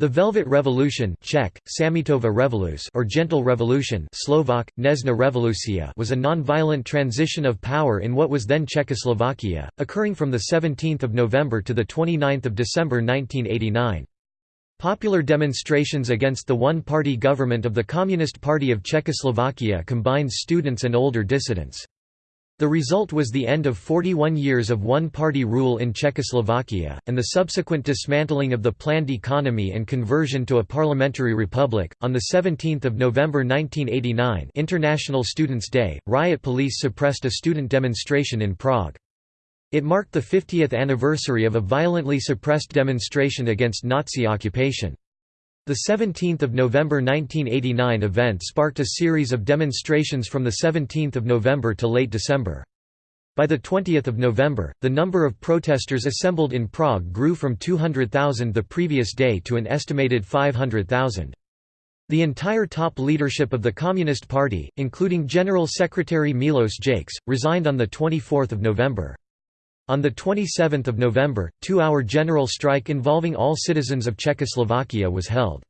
The Velvet Revolution Czech, Samitova Revolus or Gentle Revolution Slovak, Nezna Revolucia was a non-violent transition of power in what was then Czechoslovakia, occurring from 17 November to 29 December 1989. Popular demonstrations against the one-party government of the Communist Party of Czechoslovakia combined students and older dissidents. The result was the end of 41 years of one-party rule in Czechoslovakia, and the subsequent dismantling of the planned economy and conversion to a parliamentary republic. On 17 November 1989 International Students' Day, riot police suppressed a student demonstration in Prague. It marked the 50th anniversary of a violently suppressed demonstration against Nazi occupation. The 17 November 1989 event sparked a series of demonstrations from the 17 November to late December. By the 20 November, the number of protesters assembled in Prague grew from 200,000 the previous day to an estimated 500,000. The entire top leadership of the Communist Party, including General Secretary Milos Jakes, resigned on 24 November. On 27 November, two-hour general strike involving all citizens of Czechoslovakia was held.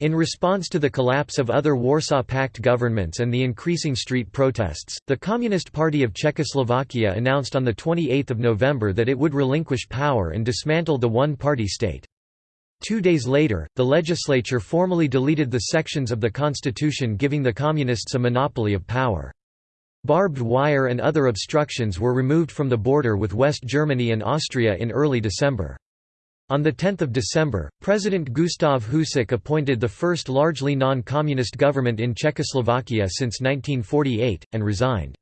In response to the collapse of other Warsaw Pact governments and the increasing street protests, the Communist Party of Czechoslovakia announced on 28 November that it would relinquish power and dismantle the one-party state. Two days later, the legislature formally deleted the sections of the constitution giving the Communists a monopoly of power. Barbed wire and other obstructions were removed from the border with West Germany and Austria in early December. On 10 December, President Gustav Husák appointed the first largely non-communist government in Czechoslovakia since 1948, and resigned.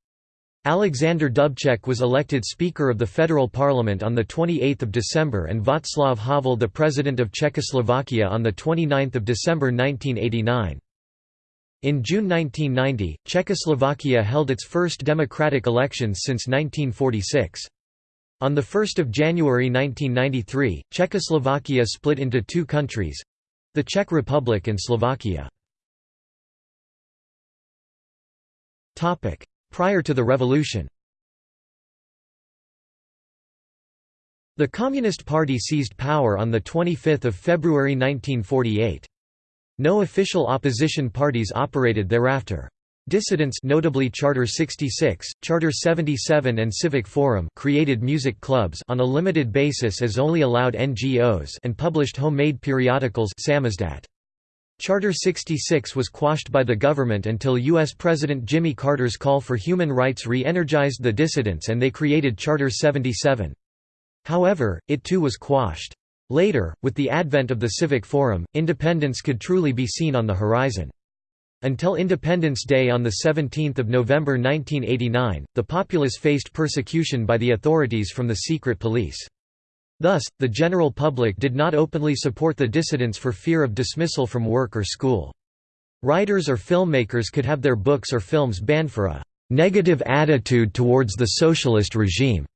Alexander Dubček was elected Speaker of the Federal Parliament on 28 December and Václav Havel the President of Czechoslovakia on 29 December 1989. In June 1990, Czechoslovakia held its first democratic elections since 1946. On 1 January 1993, Czechoslovakia split into two countries—the Czech Republic and Slovakia. Prior to the revolution The Communist Party seized power on 25 February 1948. No official opposition parties operated thereafter. Dissidents notably Charter 66, Charter 77 and Civic Forum created music clubs on a limited basis as only allowed NGOs and published homemade periodicals Samizdat. Charter 66 was quashed by the government until U.S. President Jimmy Carter's call for human rights re-energized the dissidents and they created Charter 77. However, it too was quashed. Later, with the advent of the Civic Forum, independence could truly be seen on the horizon. Until Independence Day on 17 November 1989, the populace faced persecution by the authorities from the secret police. Thus, the general public did not openly support the dissidents for fear of dismissal from work or school. Writers or filmmakers could have their books or films banned for a «negative attitude towards the socialist regime».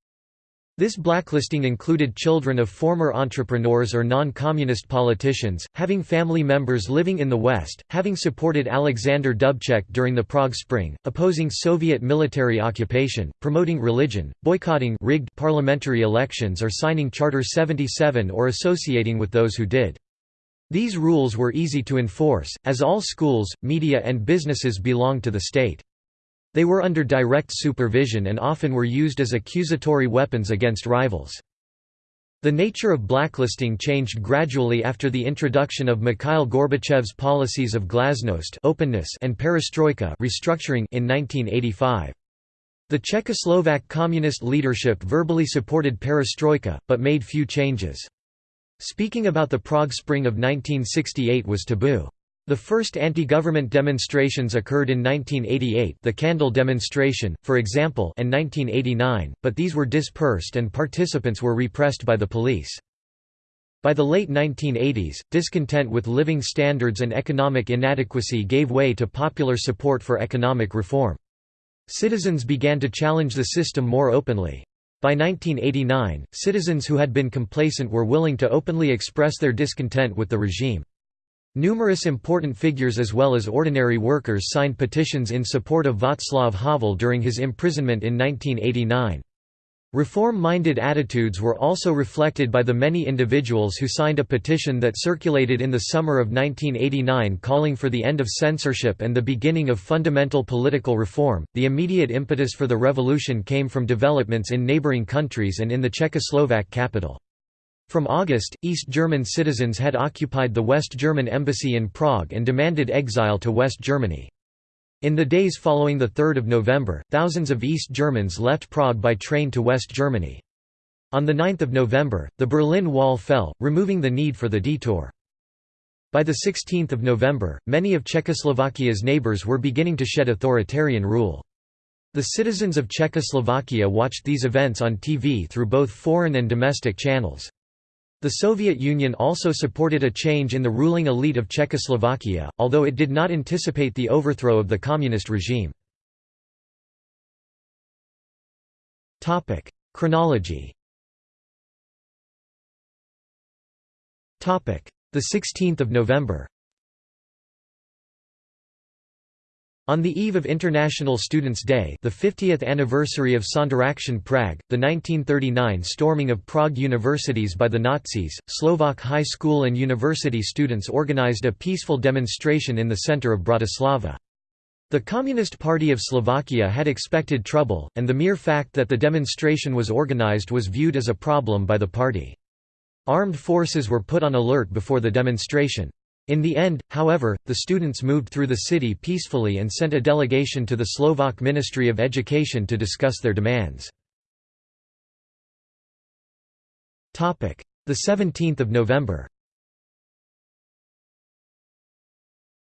This blacklisting included children of former entrepreneurs or non-communist politicians, having family members living in the West, having supported Alexander Dubček during the Prague Spring, opposing Soviet military occupation, promoting religion, boycotting rigged parliamentary elections or signing Charter 77 or associating with those who did. These rules were easy to enforce, as all schools, media and businesses belonged to the state. They were under direct supervision and often were used as accusatory weapons against rivals. The nature of blacklisting changed gradually after the introduction of Mikhail Gorbachev's policies of glasnost openness and perestroika restructuring in 1985. The Czechoslovak communist leadership verbally supported perestroika, but made few changes. Speaking about the Prague Spring of 1968 was taboo. The first anti-government demonstrations occurred in 1988 the Candle demonstration, for example and 1989, but these were dispersed and participants were repressed by the police. By the late 1980s, discontent with living standards and economic inadequacy gave way to popular support for economic reform. Citizens began to challenge the system more openly. By 1989, citizens who had been complacent were willing to openly express their discontent with the regime. Numerous important figures as well as ordinary workers signed petitions in support of Václav Havel during his imprisonment in 1989. Reform-minded attitudes were also reflected by the many individuals who signed a petition that circulated in the summer of 1989 calling for the end of censorship and the beginning of fundamental political reform. The immediate impetus for the revolution came from developments in neighboring countries and in the Czechoslovak capital. From August, East German citizens had occupied the West German embassy in Prague and demanded exile to West Germany. In the days following 3 November, thousands of East Germans left Prague by train to West Germany. On 9 November, the Berlin Wall fell, removing the need for the detour. By 16 November, many of Czechoslovakia's neighbors were beginning to shed authoritarian rule. The citizens of Czechoslovakia watched these events on TV through both foreign and domestic channels. The Soviet Union also supported a change in the ruling elite of Czechoslovakia, although it did not anticipate the overthrow of the communist regime. Chronology The 16th of November On the eve of International Students' Day the 50th anniversary of Sonderaktion Prague, the 1939 storming of Prague universities by the Nazis, Slovak high school and university students organized a peaceful demonstration in the center of Bratislava. The Communist Party of Slovakia had expected trouble, and the mere fact that the demonstration was organized was viewed as a problem by the party. Armed forces were put on alert before the demonstration. In the end, however, the students moved through the city peacefully and sent a delegation to the Slovak Ministry of Education to discuss their demands. The 17th of November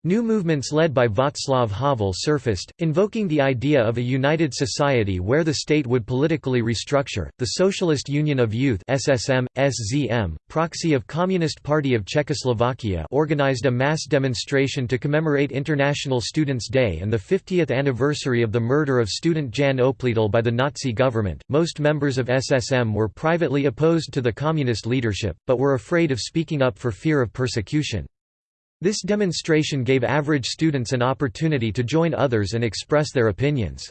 New movements led by Václav Havel surfaced, invoking the idea of a united society where the state would politically restructure. The Socialist Union of Youth (SSM, SZM), proxy of Communist Party of Czechoslovakia, organized a mass demonstration to commemorate International Students' Day and the 50th anniversary of the murder of student Jan Opletal by the Nazi government. Most members of SSM were privately opposed to the communist leadership, but were afraid of speaking up for fear of persecution. This demonstration gave average students an opportunity to join others and express their opinions.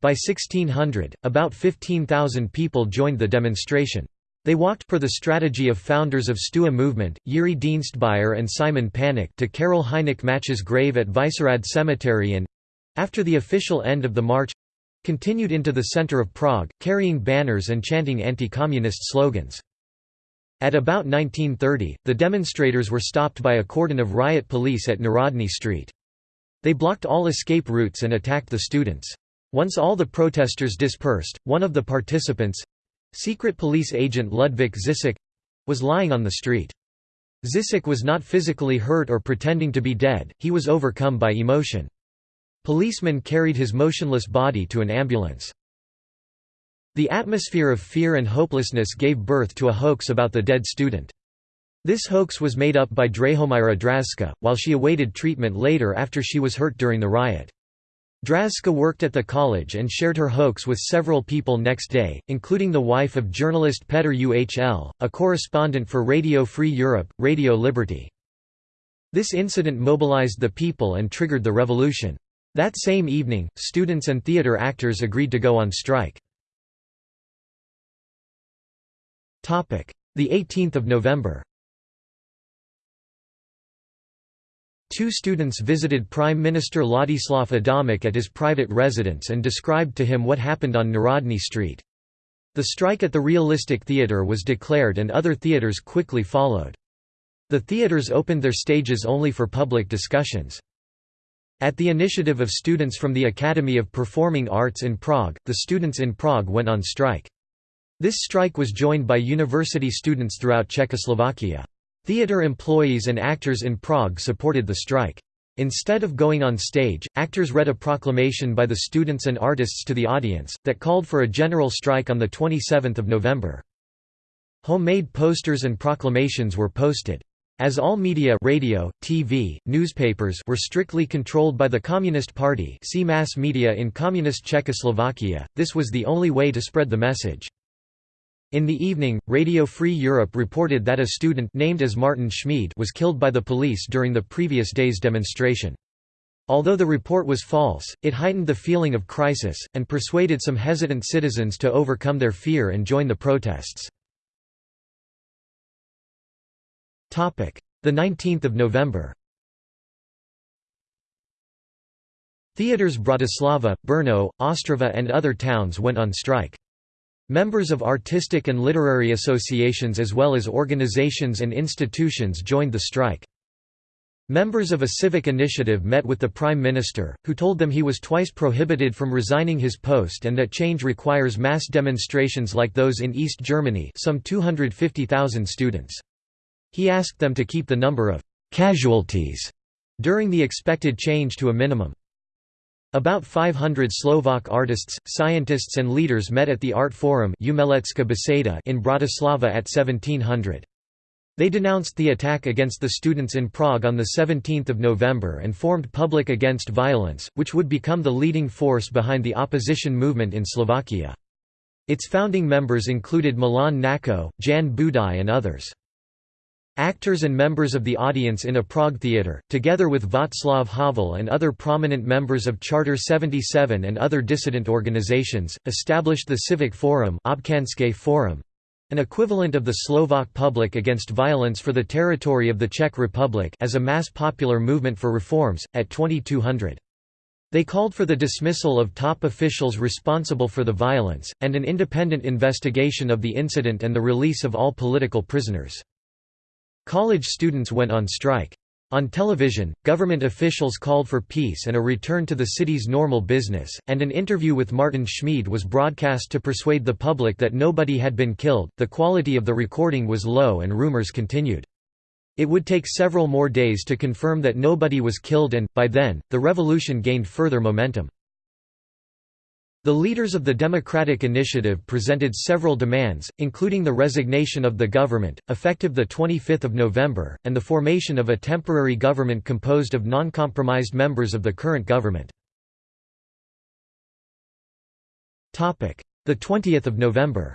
By 1600, about 15,000 people joined the demonstration. They walked per the strategy of founders of STUHA movement, Yuri Dienstbier and Simon Panik to Karel Hynek Mácha's grave at Vyšehrad Cemetery and—after the official end of the march—continued into the center of Prague, carrying banners and chanting anti-communist slogans. At about 1930, the demonstrators were stopped by a cordon of riot police at Národní Street. They blocked all escape routes and attacked the students. Once all the protesters dispersed, one of the participants—secret police agent Ludvík Zisek—was lying on the street. Zisek was not physically hurt or pretending to be dead, he was overcome by emotion. Policemen carried his motionless body to an ambulance. The atmosphere of fear and hopelessness gave birth to a hoax about the dead student. This hoax was made up by Drahomira Draska, while she awaited treatment later after she was hurt during the riot. Draska worked at the college and shared her hoax with several people next day, including the wife of journalist Petr Uhl, a correspondent for Radio Free Europe, Radio Liberty. This incident mobilized the people and triggered the revolution. That same evening, students and theater actors agreed to go on strike. The 18th of November Two students visited Prime Minister Ladislav Adamec at his private residence and described to him what happened on Národní Street. The strike at the Realistic Theatre was declared and other theatres quickly followed. The theatres opened their stages only for public discussions. At the initiative of students from the Academy of Performing Arts in Prague, the students in Prague went on strike. This strike was joined by university students throughout Czechoslovakia. Theatre employees and actors in Prague supported the strike. Instead of going on stage, actors read a proclamation by the students and artists to the audience, that called for a general strike on 27 November. Homemade posters and proclamations were posted. As all media radio, TV, newspapers were strictly controlled by the Communist Party see mass media in Communist Czechoslovakia, this was the only way to spread the message. In the evening, Radio Free Europe reported that a student named as Martin Schmid was killed by the police during the previous day's demonstration. Although the report was false, it heightened the feeling of crisis, and persuaded some hesitant citizens to overcome their fear and join the protests. The 19th of November Theaters Bratislava, Brno, Ostrava and other towns went on strike. Members of artistic and literary associations as well as organizations and institutions joined the strike. Members of a civic initiative met with the Prime Minister, who told them he was twice prohibited from resigning his post and that change requires mass demonstrations like those in East Germany some 250,000 students. He asked them to keep the number of «casualties» during the expected change to a minimum. About 500 Slovak artists, scientists and leaders met at the Art Forum in Bratislava at 1700. They denounced the attack against the students in Prague on 17 November and formed Public Against Violence, which would become the leading force behind the opposition movement in Slovakia. Its founding members included Milan Nako, Jan Budaj and others. Actors and members of the audience in a Prague theatre, together with Václav Havel and other prominent members of Charter 77 and other dissident organizations, established the Civic Forum, Forum an equivalent of the Slovak Public Against Violence for the territory of the Czech Republic as a mass popular movement for reforms, at 2200. They called for the dismissal of top officials responsible for the violence, and an independent investigation of the incident and the release of all political prisoners. College students went on strike. On television, government officials called for peace and a return to the city's normal business, and an interview with Martin Schmid was broadcast to persuade the public that nobody had been killed. The quality of the recording was low and rumors continued. It would take several more days to confirm that nobody was killed and, by then, the revolution gained further momentum. The leaders of the Democratic Initiative presented several demands, including the resignation of the government, effective 25 November, and the formation of a temporary government composed of non-compromised members of the current government. The 20th of November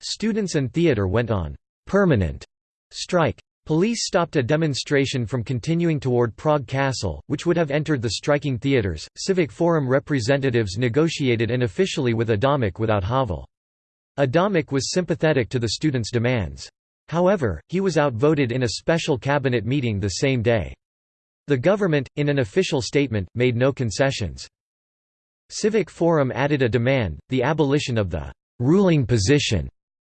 Students and theatre went on «permanent» strike. Police stopped a demonstration from continuing toward Prague Castle, which would have entered the striking theatres. Civic Forum representatives negotiated unofficially with Adamec without Havel. Adamec was sympathetic to the students' demands. However, he was outvoted in a special cabinet meeting the same day. The government, in an official statement, made no concessions. Civic Forum added a demand, the abolition of the «ruling position»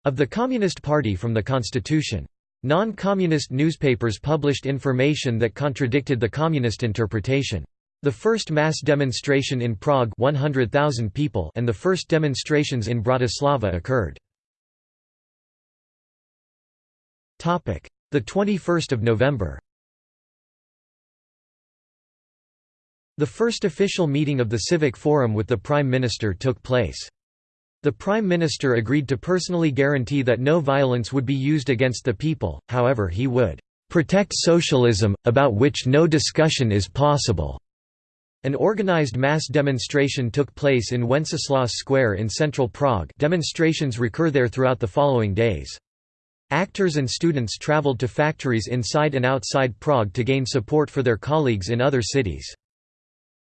of the Communist Party from the constitution. Non-communist newspapers published information that contradicted the communist interpretation. The first mass demonstration in Prague 100,000 people and the first demonstrations in Bratislava occurred. The 21st of November The first official meeting of the Civic Forum with the Prime Minister took place. The Prime Minister agreed to personally guarantee that no violence would be used against the people, however he would "...protect socialism, about which no discussion is possible." An organized mass demonstration took place in Wenceslas Square in central Prague demonstrations recur there throughout the following days. Actors and students traveled to factories inside and outside Prague to gain support for their colleagues in other cities.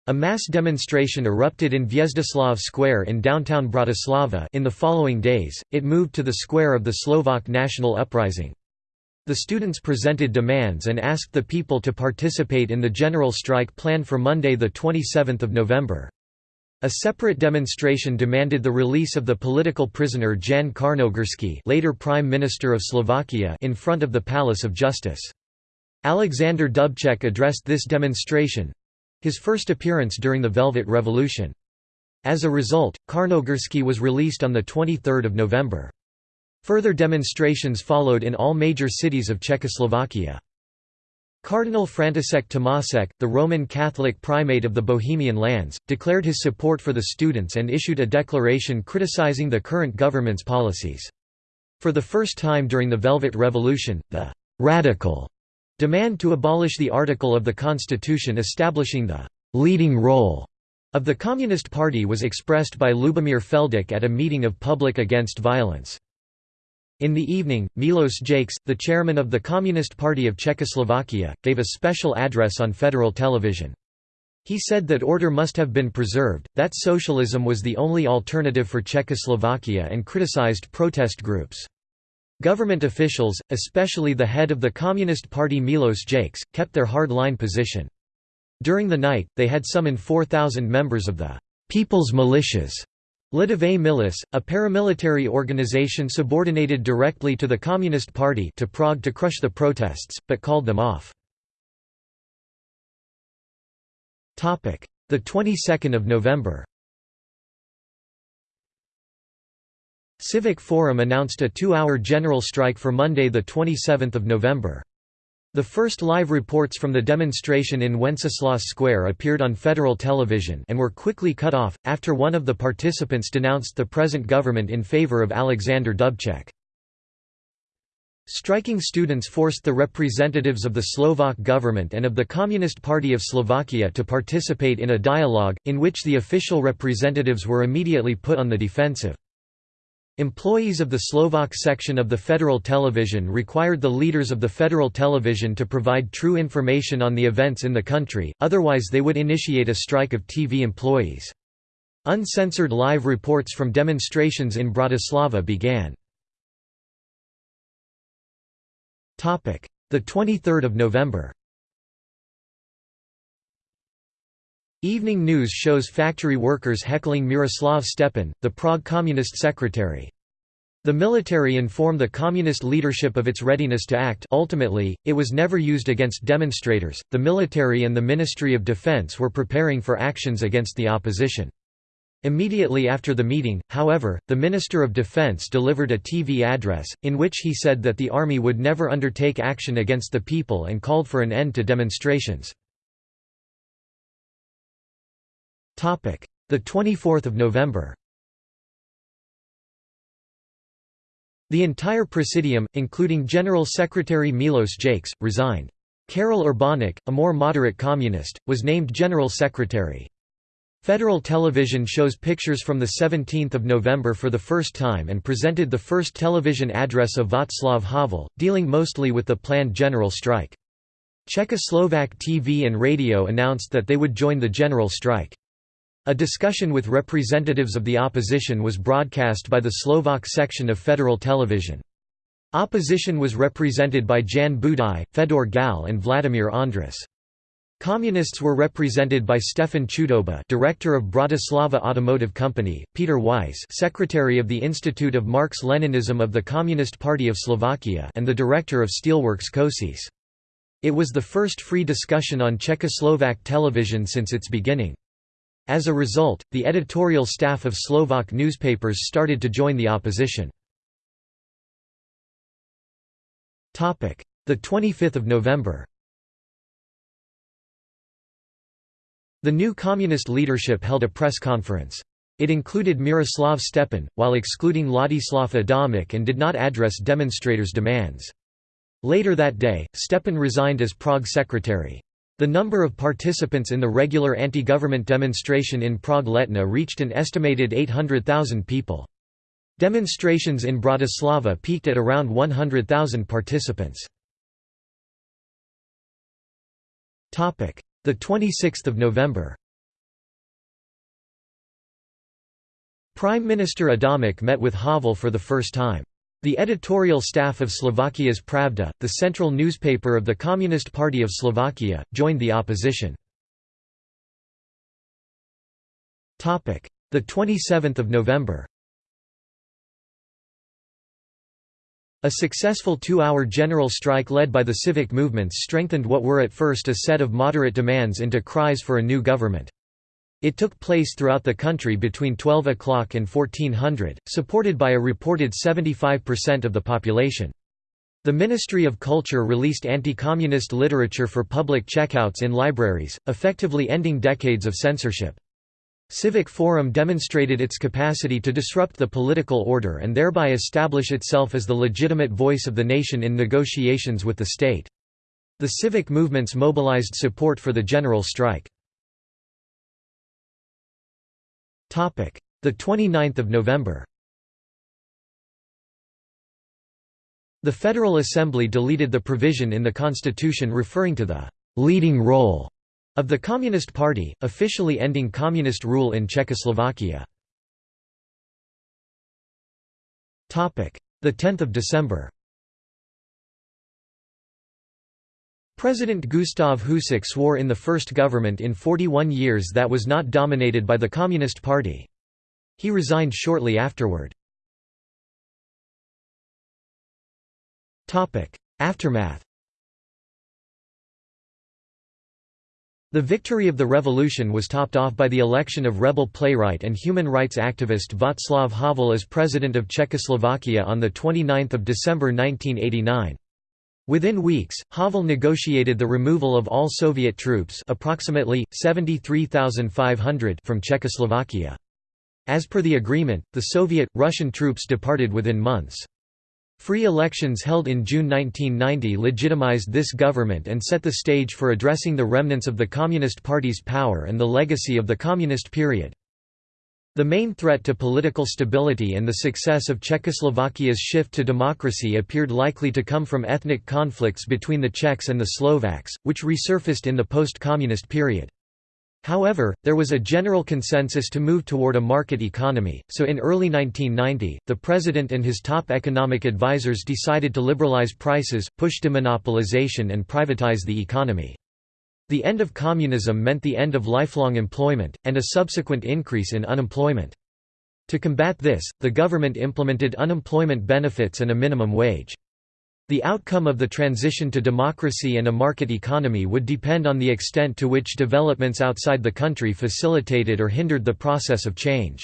A mass demonstration erupted in Hviezdoslav Square in downtown Bratislava in the following days, it moved to the square of the Slovak National Uprising. The students presented demands and asked the people to participate in the general strike planned for Monday 27 November. A separate demonstration demanded the release of the political prisoner Jan Čarnogurský later Prime Minister of Slovakia in front of the Palace of Justice. Alexander Dubček addressed this demonstration, his first appearance during the Velvet Revolution. As a result, Čarnogurský was released on 23 November. Further demonstrations followed in all major cities of Czechoslovakia. Cardinal František Tomášek, the Roman Catholic primate of the Bohemian lands, declared his support for the students and issued a declaration criticizing the current government's policies. For the first time during the Velvet Revolution, the «radical» Demand to abolish the article of the constitution establishing the «leading role» of the Communist Party was expressed by Lubomir Feldek at a meeting of Public Against Violence. In the evening, Milos Jakes, the chairman of the Communist Party of Czechoslovakia, gave a special address on federal television. He said that order must have been preserved, that socialism was the only alternative for Czechoslovakia and criticized protest groups. Government officials, especially the head of the Communist Party Milos Jakes, kept their hard-line position. During the night, they had summoned 4,000 members of the «People's Militias» Lidové Milis, a paramilitary organization subordinated directly to the Communist Party to Prague to crush the protests, but called them off. The 22nd of November Civic Forum announced a two-hour general strike for Monday 27 November. The first live reports from the demonstration in Wenceslas Square appeared on federal television and were quickly cut off, after one of the participants denounced the present government in favor of Alexander Dubček. Striking students forced the representatives of the Slovak government and of the Communist Party of Slovakia to participate in a dialogue, in which the official representatives were immediately put on the defensive. Employees of the Slovak section of the Federal Television required the leaders of the Federal Television to provide true information on the events in the country, otherwise they would initiate a strike of TV employees. Uncensored live reports from demonstrations in Bratislava began. The 23rd of November Evening news shows factory workers heckling Miroslav Stepan, the Prague Communist secretary. The military informed the communist leadership of its readiness to act ultimately, it was never used against demonstrators, the military and the Ministry of Defense were preparing for actions against the opposition. Immediately after the meeting, however, the Minister of Defense delivered a TV address, in which he said that the army would never undertake action against the people and called for an end to demonstrations. The 24th of November The entire Presidium, including General Secretary Milos Jakes, resigned. Karel Urbanek, a more moderate communist, was named General Secretary. Federal television shows pictures from 17 November for the first time and presented the first television address of Václav Havel, dealing mostly with the planned general strike. Czechoslovak TV and radio announced that they would join the general strike. A discussion with representatives of the opposition was broadcast by the Slovak section of Federal Television. Opposition was represented by Jan Budaj, Fedor Gal and Vladimir Ondras. Communists were represented by Stefan Chudoba director of Bratislava Automotive Company, Peter Weiss secretary of the Institute of Marx-Leninism of the Communist Party of Slovakia and the director of Steelworks Košice. It was the first free discussion on Czechoslovak television since its beginning. As a result, the editorial staff of Slovak newspapers started to join the opposition. Topic: The 25th of November The new communist leadership held a press conference. It included Miroslav Stepan, while excluding Ladislav Adamec and did not address demonstrators' demands. Later that day, Stepan resigned as Prague secretary. The number of participants in the regular anti-government demonstration in Prague-Letná reached an estimated 800,000 people. Demonstrations in Bratislava peaked at around 100,000 participants. Topic: The 26th of November Prime Minister Adamec met with Havel for the first time. The editorial staff of Slovakia's Pravda, the central newspaper of the Communist Party of Slovakia, joined the opposition. Topic: The 27th of November A successful two-hour general strike led by the civic movements strengthened what were at first a set of moderate demands into cries for a new government. It took place throughout the country between 12 o'clock and 1400, supported by a reported 75% of the population. The Ministry of Culture released anti-communist literature for public checkouts in libraries, effectively ending decades of censorship. Civic Forum demonstrated its capacity to disrupt the political order and thereby establish itself as the legitimate voice of the nation in negotiations with the state. The civic movements mobilized support for the general strike. The 29th of November. The Federal Assembly deleted the provision in the constitution referring to the «leading role» of the Communist Party, officially ending communist rule in Czechoslovakia. The 10th of December President Gustav Husák swore in the first government in 41 years that was not dominated by the Communist Party. He resigned shortly afterward. Aftermath The victory of the revolution was topped off by the election of rebel playwright and human rights activist Václav Havel as President of Czechoslovakia on 29 December 1989. Within weeks, Havel negotiated the removal of all Soviet troops approximately, 73,500 from Czechoslovakia. As per the agreement, the Soviet, Russian troops departed within months. Free elections held in June 1990 legitimized this government and set the stage for addressing the remnants of the Communist Party's power and the legacy of the Communist period. The main threat to political stability and the success of Czechoslovakia's shift to democracy appeared likely to come from ethnic conflicts between the Czechs and the Slovaks, which resurfaced in the post-communist period. However, there was a general consensus to move toward a market economy, so in early 1990, the president and his top economic advisers decided to liberalize prices, push demonopolization and privatize the economy. The end of communism meant the end of lifelong employment, and a subsequent increase in unemployment. To combat this, the government implemented unemployment benefits and a minimum wage. The outcome of the transition to democracy and a market economy would depend on the extent to which developments outside the country facilitated or hindered the process of change.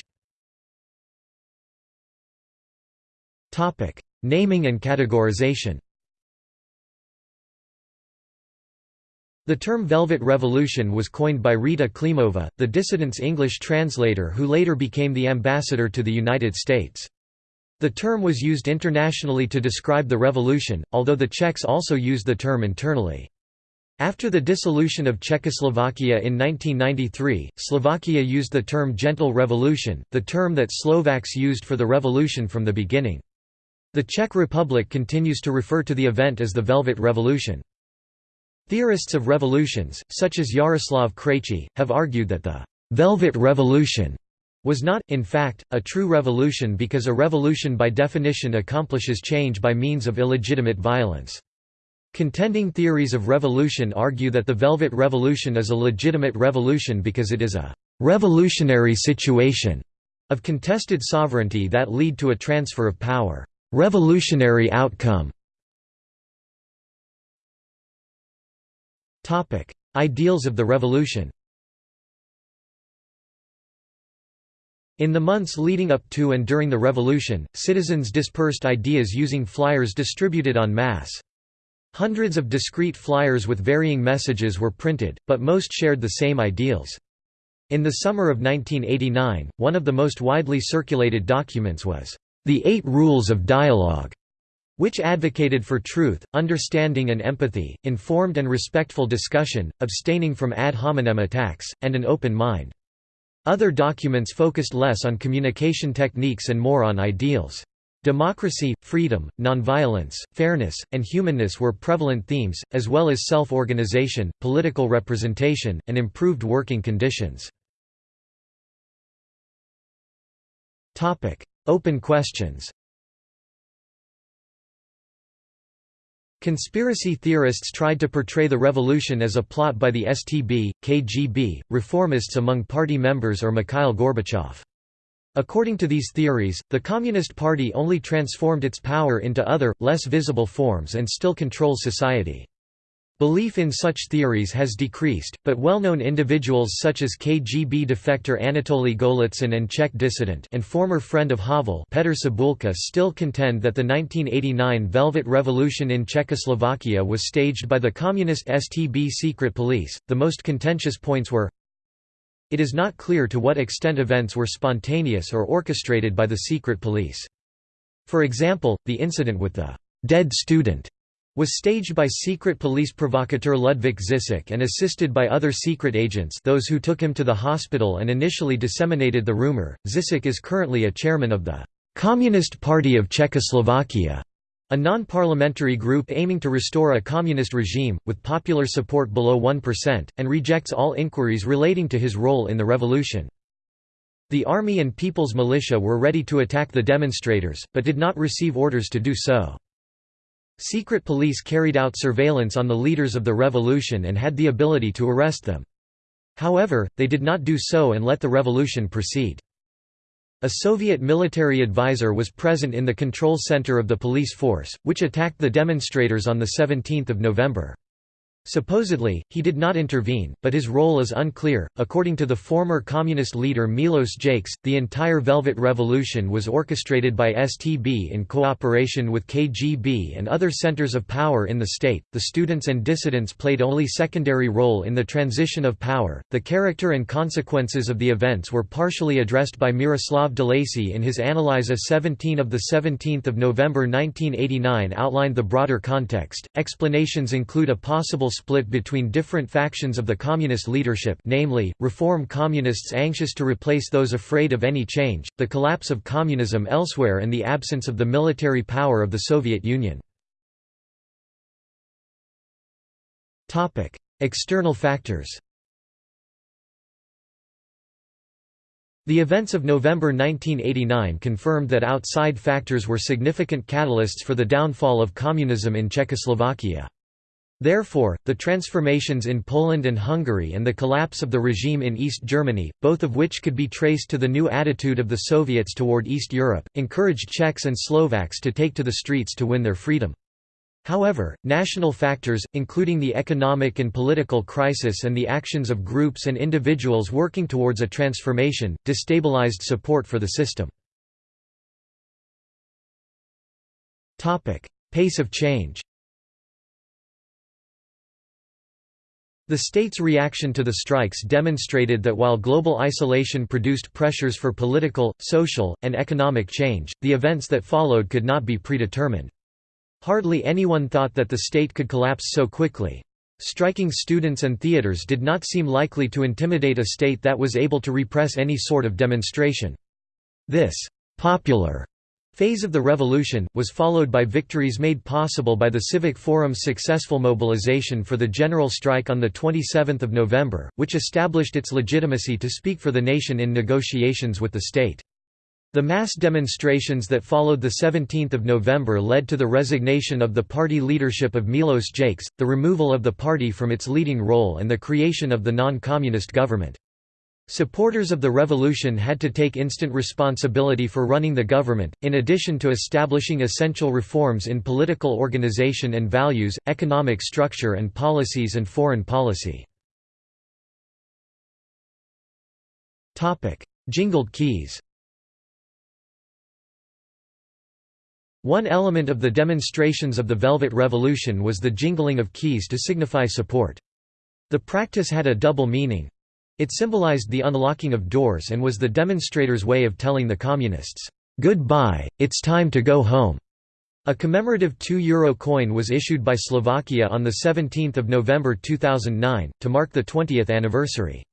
Naming and categorization The term Velvet Revolution was coined by Rita Klimova, the dissident's English translator who later became the ambassador to the United States. The term was used internationally to describe the revolution, although the Czechs also used the term internally. After the dissolution of Czechoslovakia in 1993, Slovakia used the term Gentle Revolution, the term that Slovaks used for the revolution from the beginning. The Czech Republic continues to refer to the event as the Velvet Revolution. Theorists of revolutions, such as Jaroslav Krejčí, have argued that the «Velvet Revolution» was not, in fact, a true revolution because a revolution by definition accomplishes change by means of illegitimate violence. Contending theories of revolution argue that the Velvet Revolution is a legitimate revolution because it is a «revolutionary situation» of contested sovereignty that lead to a transfer of power. Revolutionary outcome Topic: Ideals of the revolution. In the months leading up to and during the revolution, citizens dispersed ideas using flyers distributed en masse. Hundreds of discrete flyers with varying messages were printed, but most shared the same ideals. In the summer of 1989, one of the most widely circulated documents was, "...the Eight Rules of Dialogue", which advocated for truth, understanding and empathy, informed and respectful discussion, abstaining from ad hominem attacks, and an open mind. Other documents focused less on communication techniques and more on ideals. Democracy, freedom, nonviolence, fairness, and humanness were prevalent themes, as well as self-organization, political representation, and improved working conditions. Open questions Conspiracy theorists tried to portray the revolution as a plot by the STB, KGB, reformists among party members or Mikhail Gorbachev. According to these theories, the Communist Party only transformed its power into other, less visible forms and still controls society. Belief in such theories has decreased, but well-known individuals such as KGB defector Anatoly Golitsyn and Czech dissident and former friend of Havel Petr Cibulka still contend that the 1989 Velvet Revolution in Czechoslovakia was staged by the communist STB secret police. The most contentious points were It is not clear to what extent events were spontaneous or orchestrated by the secret police. For example, the incident with the dead student was staged by secret police provocateur Ludvík Zizek and assisted by other secret agents those who took him to the hospital and initially disseminated the rumor. Zizek is currently a chairman of the Communist Party of Czechoslovakia. A non-parliamentary group aiming to restore a communist regime, with popular support below 1%, and rejects all inquiries relating to his role in the revolution. The army and people's militia were ready to attack the demonstrators, but did not receive orders to do so. Secret police carried out surveillance on the leaders of the revolution and had the ability to arrest them. However, they did not do so and let the revolution proceed. A Soviet military advisor was present in the control center of the police force, which attacked the demonstrators on 17 November. Supposedly, he did not intervene, but his role is unclear. According to the former communist leader Milos Jakes, the entire Velvet Revolution was orchestrated by STB in cooperation with KGB and other centers of power in the state. The students and dissidents played only secondary role in the transition of power. The character and consequences of the events were partially addressed by Miroslav Delacy in his Analyza 17 of the 17th of November 1989 outlined the broader context. Explanations include a possible split between different factions of the communist leadership namely, reform communists anxious to replace those afraid of any change, the collapse of communism elsewhere and the absence of the military power of the Soviet Union. External factors The events of November 1989 confirmed that outside factors were significant catalysts for the downfall of communism in Czechoslovakia. Therefore, the transformations in Poland and Hungary and the collapse of the regime in East Germany, both of which could be traced to the new attitude of the Soviets toward East Europe, encouraged Czechs and Slovaks to take to the streets to win their freedom. However, national factors, including the economic and political crisis and the actions of groups and individuals working towards a transformation, destabilized support for the system. Pace of change The state's reaction to the strikes demonstrated that while global isolation produced pressures for political, social, and economic change, the events that followed could not be predetermined. Hardly anyone thought that the state could collapse so quickly. Striking students and theaters did not seem likely to intimidate a state that was able to repress any sort of demonstration. This «popular» phase of the revolution, was followed by victories made possible by the Civic Forum's successful mobilization for the general strike on 27 November, which established its legitimacy to speak for the nation in negotiations with the state. The mass demonstrations that followed 17 November led to the resignation of the party leadership of Milos Jakes, the removal of the party from its leading role and the creation of the non-communist government. Supporters of the revolution had to take instant responsibility for running the government, in addition to establishing essential reforms in political organization and values, economic structure and policies and foreign policy. Jingled keys One element of the demonstrations of the Velvet Revolution was the jingling of keys to signify support. The practice had a double meaning, it symbolized the unlocking of doors and was the demonstrators' way of telling the Communists, "'Goodbye, it's time to go home'". A commemorative €2 coin was issued by Slovakia on 17 November 2009, to mark the 20th anniversary.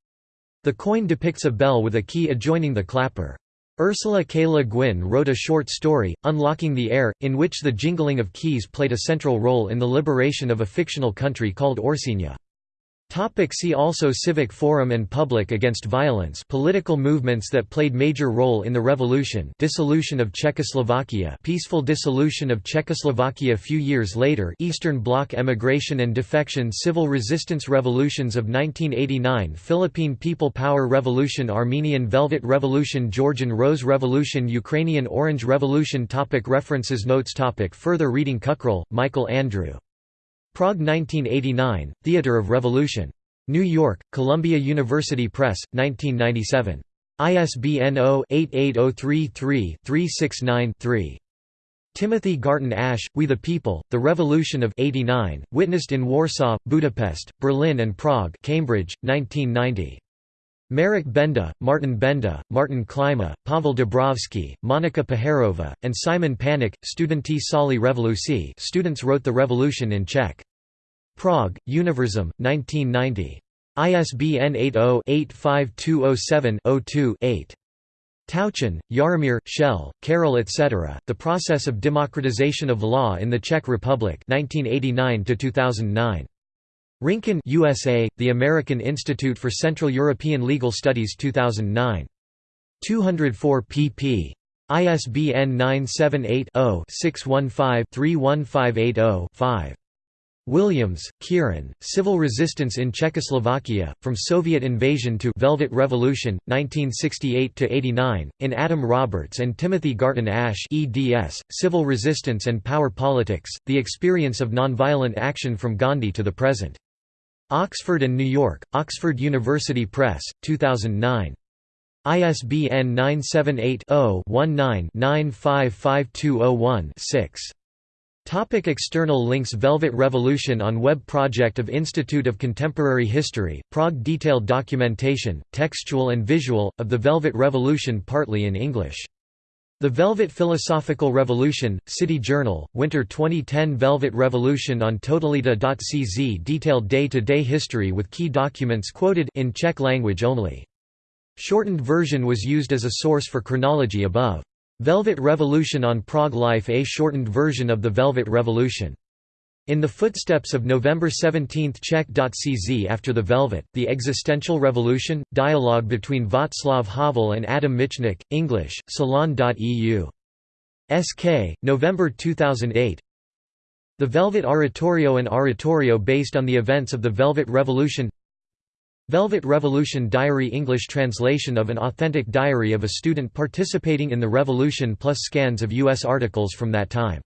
The coin depicts a bell with a key adjoining the clapper. Ursula K. Le Guin wrote a short story, Unlocking the Air, in which the jingling of keys played a central role in the liberation of a fictional country called Orsinia. Topic see also Civic Forum and Public Against Violence Political movements that played major role in the revolution Dissolution of Czechoslovakia Peaceful dissolution of Czechoslovakia few years later Eastern Bloc emigration and defection Civil resistance revolutions of 1989 Philippine People Power Revolution Armenian Velvet Revolution Georgian Rose Revolution Ukrainian Orange Revolution topic References Notes topic Further reading Kukral, Michael Andrew Prague 1989, Theatre of Revolution. New York, Columbia University Press, 1997. ISBN 0-88033-369-3. Timothy Garton Ash, We the People, The Revolution of 89, witnessed in Warsaw, Budapest, Berlin and Prague Cambridge, 1990. Marek Benda, Martin Benda, Martin Klima, Pavel Dobrovský, Monika Paharova, and Simon Panik, Studenti Sali Revolucji students wrote The Revolution in Czech. Prague, Univerzum, 1990. ISBN 80-85207-02-8. Tauchen, Jaromír, Shell, Karel etc., The Process of Democratization of Law in the Czech Republic 1989 2009. Rincon USA, The American Institute for Central European Legal Studies 2009. 204 pp. ISBN 978 0 615 31580 5. Williams, Kieran, Civil Resistance in Czechoslovakia, From Soviet Invasion to Velvet Revolution, 1968–89, in Adam Roberts and Timothy Garton Ash eds, Civil Resistance and Power Politics, The Experience of Nonviolent Action from Gandhi to the Present. Oxford and New York, Oxford University Press, 2009. ISBN 978 0 19 955201 6. Topic external links Velvet Revolution on web project of Institute of Contemporary History, Prague Detailed documentation, textual and visual, of the Velvet Revolution partly in English. The Velvet Philosophical Revolution, City Journal, Winter 2010 Velvet Revolution on Totalita.cz detailed day-to-day -day history with key documents quoted in Czech language only. Shortened version was used as a source for chronology above. Velvet Revolution on Prague Life A shortened version of the Velvet Revolution. In the footsteps of November 17 Czech.cz After the Velvet, The Existential Revolution, dialogue between Václav Havel and Adam Michnik, English, Salon.eu. SK, November 2008 The Velvet Oratorio and oratorio based on the events of the Velvet Revolution Velvet Revolution Diary English translation of an authentic diary of a student participating in the revolution plus scans of U.S. articles from that time